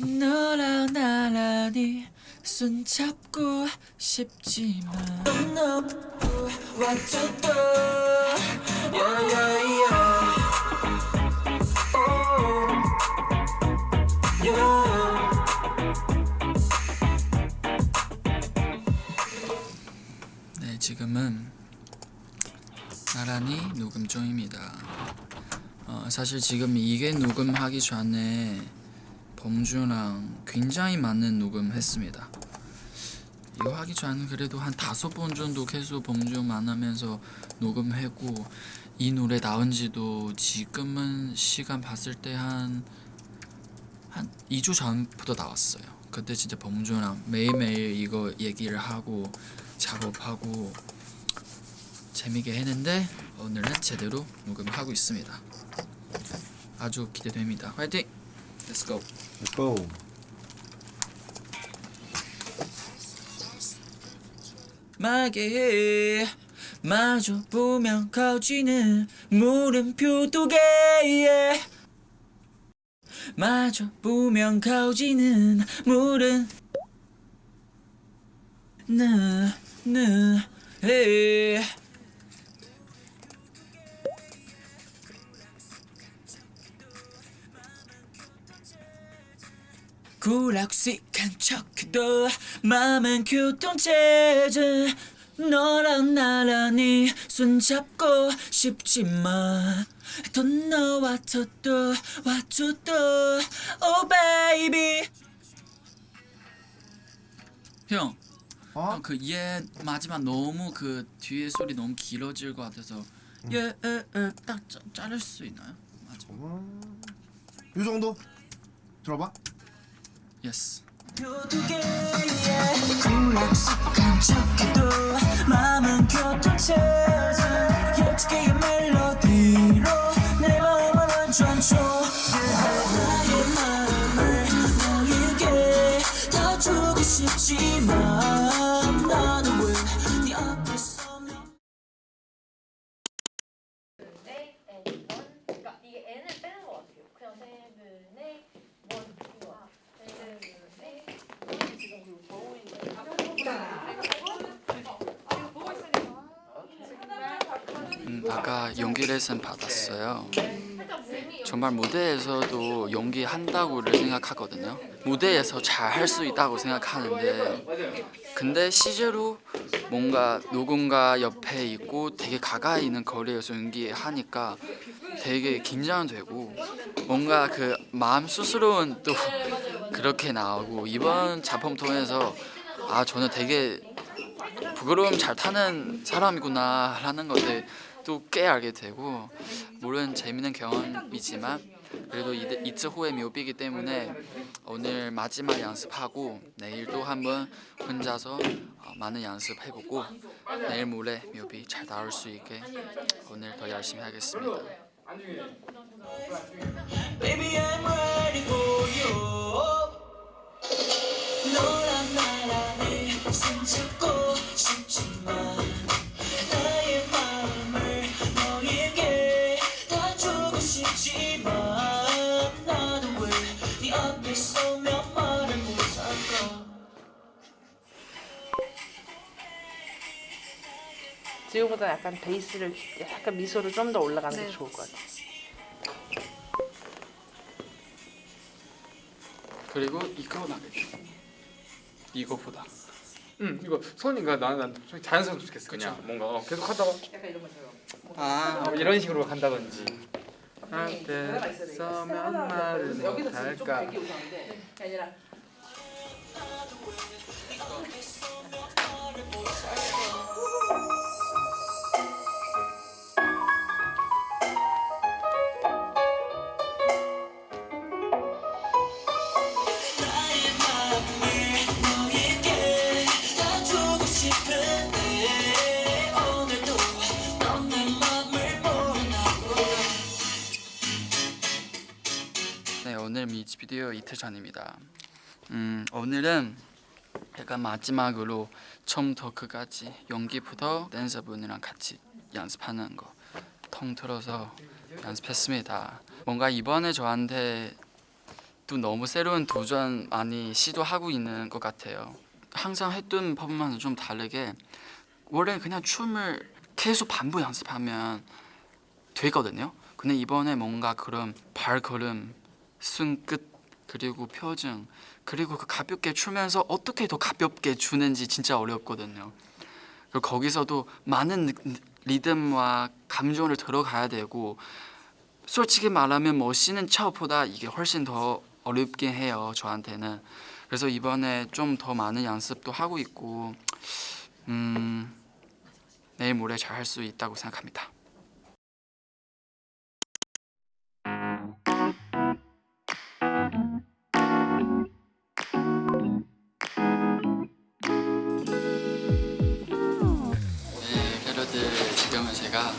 너랑 나란히 손잡고 싶지만 yeah Oh Yeah 네 지금은 나란히 녹음 중입니다. 어, 사실 지금 이게 녹음하기 전에 범주랑 굉장히 많은 녹음했습니다. 이거 하기 전에 그래도 한 다섯 번 정도 계속 범주 만나면서 녹음했고 이 노래 나온 지도 지금은 시간 봤을 때 한 한 2주 전부터 나왔어요. 그때 진짜 범주랑 매일매일 이거 얘기를 하고 작업하고 재미있게 했는데 오늘은 제대로 녹음하고 있습니다. 아주 기대됩니다. 화이팅! Let's go. Let's go. 마게 마주 보면 커지는 물음표 두개 마주 보면 커지는 물은 느느 에 구락식한 척해도 마음은 교통체제 너랑 나란히 손잡고 싶지만 Don't know what to do, what to do Oh baby 형, 어? 형, 그 얘 마지막 너무 그 뒤에 소리 너무 길어질 것 같아서 얘딱 자를 수 있나요? 맞아. 음, 이 정도 들어봐. Yes. 음, 아까 연기 레슨 받았어요. 정말 무대에서도 연기한다고를 생각하거든요. 무대에서 잘 할 수 있다고 생각하는데 근데 실제로 뭔가 누군가 옆에 있고 되게 가까이 있는 거리에서 연기하니까 되게 긴장되고 뭔가 그 마음 스스로는 또 그렇게 나오고 이번 작품 통해서 아 저는 되게 부끄러움 잘 타는 사람이구나 라는 것을 또 꽤 알게 되고 물론 재밌는 경험이지만 그래도 이- 이틀 후에 묘비이기 때문에 오늘 마지막 연습하고 내일도 한번 혼자서 어, 많은 연습해보고 내일 모레 묘비 잘 나올 수 있게 오늘 더 열심히 하겠습니다. 지우보다 약간 베이스를 약간 미소를 좀 더 올라가는 게 좋을 것 같아. 그리고 이거 나겠죠. 이거보다. 응 이거 손이가 나는 난 솔직히 자연스러웠으면 좋겠어 그냥 그쵸. 뭔가 어, 계속 하다가 약간 이런 것처럼. 아 어, 이런 식으로 간다든지 돼. 서면 말을 여기서 지금 좀 못할까 아니라 뮤직비디오 이틀 전입니다. 음 오늘은 약간 마지막으로 처음부터 끝까지 연기부터 댄서분이랑 같이 연습하는 거 통틀어서 연습했습니다. 뭔가 이번에 저한테 또 너무 새로운 도전 많이 시도하고 있는 것 같아요. 항상 했던 퍼포먼스 좀 다르게 원래 그냥 춤을 계속 반복 연습하면 되거든요. 근데 이번에 뭔가 그런 발걸음, 손끝 그리고 표정 그리고 그 가볍게 추면서 어떻게 더 가볍게 추는지 진짜 어렵거든요. 그리고 거기서도 많은 느- 리듬과 감정을 들어가야 되고 솔직히 말하면 멋있는 척보다 이게 훨씬 더 어렵긴 해요 저한테는 그래서 이번에 좀 더 많은 연습도 하고 있고 음, 내일 모레 잘 할 수 있다고 생각합니다 제가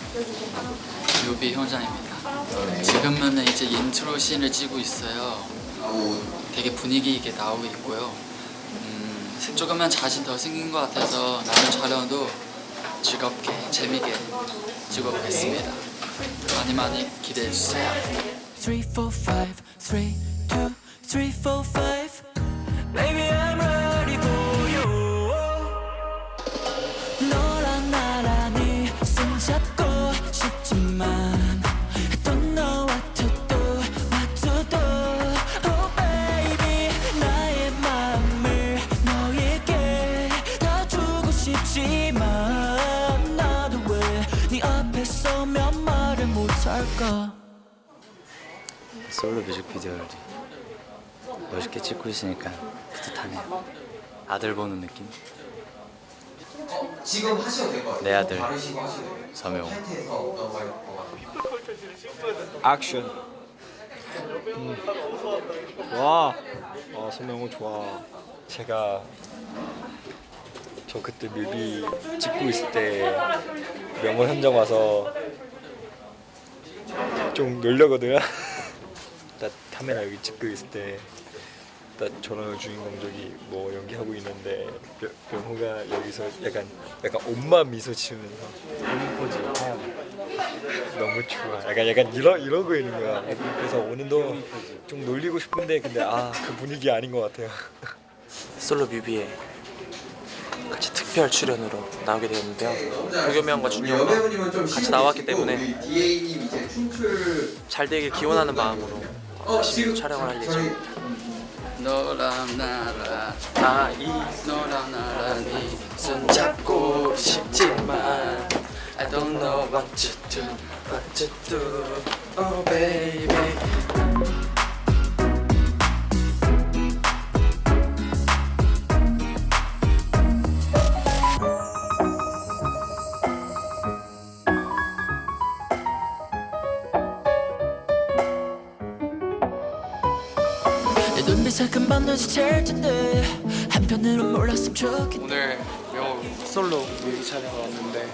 뮤비 현장입니다. 지금은 이제 intro scene을 찍고 있어요. 되게 분위기 있게 나오고 있고요. 음, 조금만 자신 더 생긴 것 같아서 남은 촬영도 즐겁게 재미있게 찍어보겠습니다. 많이 많이 기대해주세요. 3, 4, 5, 3, 2, 3, 4, 5 할까? 솔로 뮤직비디오를 멋있게 찍고 있으니까 뿌듯하네요. 아들 보는 느낌? 지금 하셔도 될것 같아요. 내 아들. 서명. 액션 음. 와 아, 손명호 좋아 제가 저 그때 뮤비 찍고 있을 때 명호 현장 와서 좀 놀려거든요 나 카메라 여기 찍고 있을 때나 저랑 주인공 저기 뭐 연기하고 있는데 명- 명호가 여기서 약간 약간 엄마 미소 지으면서 포즈 너무 좋아. 약간 약간 이러 이러고 있는 거야. 그래서 오늘도 좀 놀리고 싶은데 근데 아 그 분위기 아닌 것 같아요. 솔로 뮤비에 같이 특별 출연으로 나오게 되었는데요. 도겸이 형과 준이 형과 여배우님은 좀 같이 나왔기 때문에 잘 되길 기원하는 마음으로 어 열심히 촬영을 할 예정입니다. 너랑 나랑 나이 너랑 나란히 손잡고 싶지만 I don't know what to do, what to do, oh baby. 오늘 명호 솔로 뮤비 촬영을 왔는데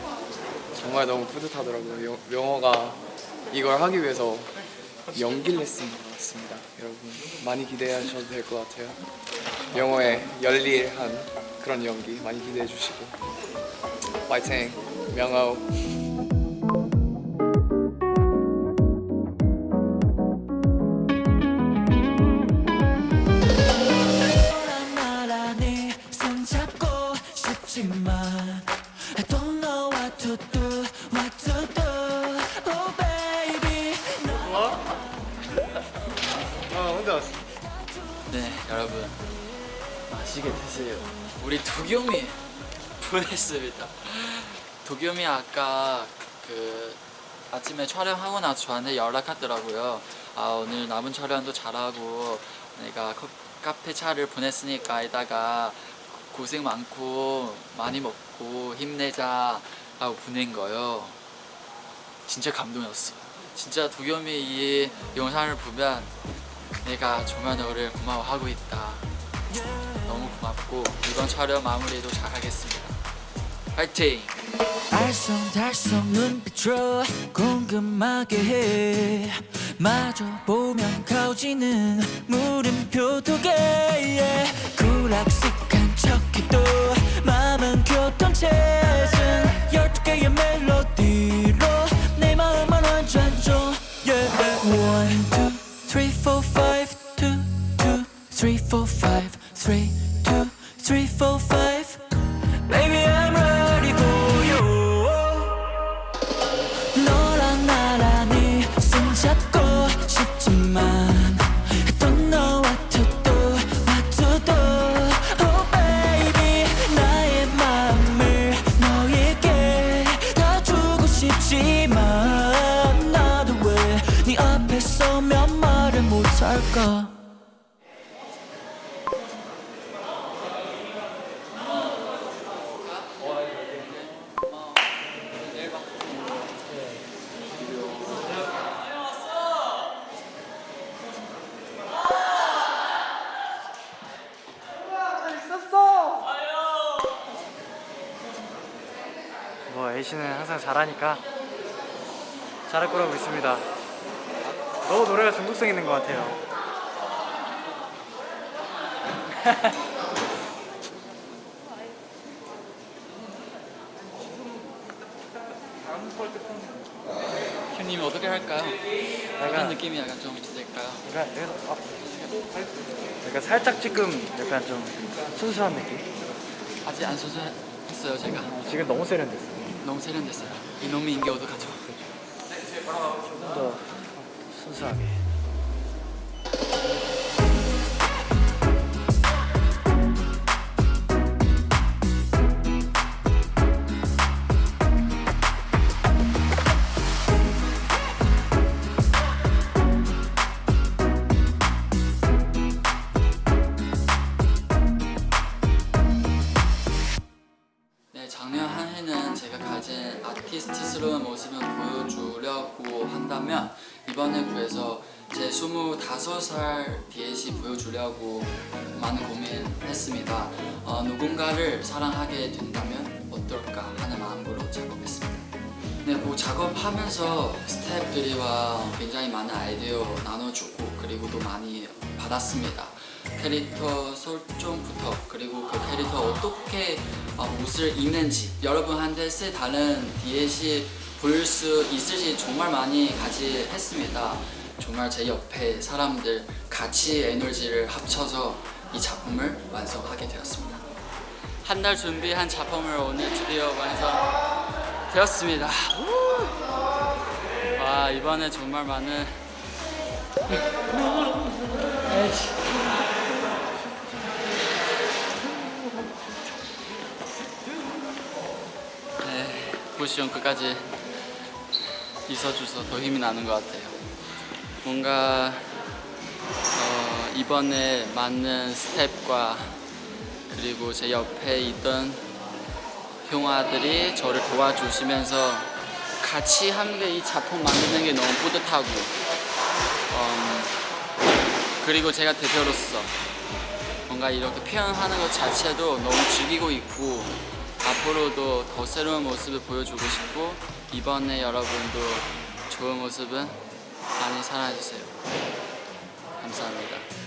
정말 너무 뿌듯하더라고요. 영- 명호가 이걸 하기 위해서 연기 레슨을 받았습니다. 여러분 많이 기대하셔도 될 것 같아요. 명호의 열일한 그런 연기 많이 기대해 주시고 파이팅 명호 여러분 맛있게 드세요. 우리 도겸이 보냈습니다. 도겸이 아까 그 아침에 촬영하고 나서 저한테 연락하더라고요. 아 오늘 남은 촬영도 잘하고 내가 커- 카페 차를 보냈으니까 이따가 고생 많고 많이 먹고 힘내자 하고 보낸 거요. 진짜 감동이었어. 진짜 도겸이 이 영상을 보면 내가 정말 너를 고마워하고 있다. 너무 고맙고 이번 촬영 마무리도 잘하겠습니다. 파이팅! 알쏭달쏭 눈빛으로 궁금하게 해 마저 보면 가오지는 물음표 두 뭐 A씨는 항상 잘하니까 잘할 거라고 믿습니다. 너무 노래가 중독성 있는 것 같아요. 형님이 어떻게 할까요? 약간- 느낌이 약간 좀? 그러니까, 여기서, 어, 그러니까 살짝 지금 약간 좀 순수한 느낌? 아직 안 소주했어요 제가. 지금 너무 세련됐어. 너무 세련됐어요. 이놈의 인기 어떡하죠? 좀 더 순수하게. 모습을 보여주려고 한다면 이번에 구해서 제 25살 DLC 보여주려고 많은 고민했습니다. 어, 누군가를 사랑하게 된다면 어떨까 하는 마음으로 작업했습니다. 네, 뭐 작업하면서 스태프들이와 굉장히 많은 아이디어 나눠주고 그리고 또 많이 받았습니다. 캐릭터 설정부터 그리고 그 캐릭터 어떻게 어, 옷을 입는지 여러분한테 새 다른 볼수 있을지 정말 많이 같이 했습니다. 정말 제 옆에 사람들 같이 에너지를 합쳐서 이 작품을 완성하게 되었습니다. 한 달 준비한 작품을 오늘 드디어 완성되었습니다. 우! 와 이번에 정말 많은 네, 포지션 끝까지 있어줘서 더 힘이 나는 것 같아요. 뭔가 어, 이번에 맞는 스텝과 그리고 제 옆에 있던 형아들이 저를 도와주시면서 같이 함께 이 작품 만드는 게 너무 뿌듯하고 음, 그리고 제가 대표로서 뭔가 이렇게 표현하는 것 자체도 너무 즐기고 있고 앞으로도 더 새로운 모습을 보여주고 싶고 이번에 여러분도 좋은 모습은 많이 사랑해주세요. 감사합니다.